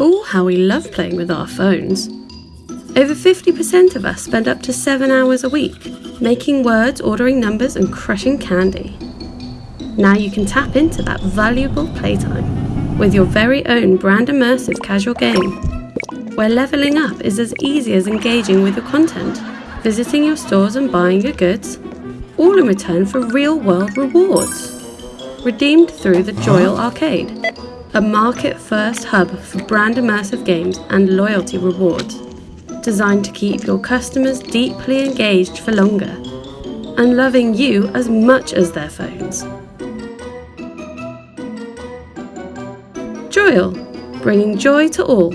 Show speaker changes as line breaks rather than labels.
Oh, how we love playing with our phones. Over 50% of us spend up to 7 hours a week making words, ordering numbers, and crushing candy. Now you can tap into that valuable playtime with your very own brand immersive casual game, where leveling up is as easy as engaging with your content, visiting your stores and buying your goods, all in return for real world rewards. Redeemed through the Joyal Arcade, a market first hub for brand immersive games and loyalty rewards, designed to keep your customers deeply engaged for longer and loving you as much as their phones. Joyal, bringing joy to all.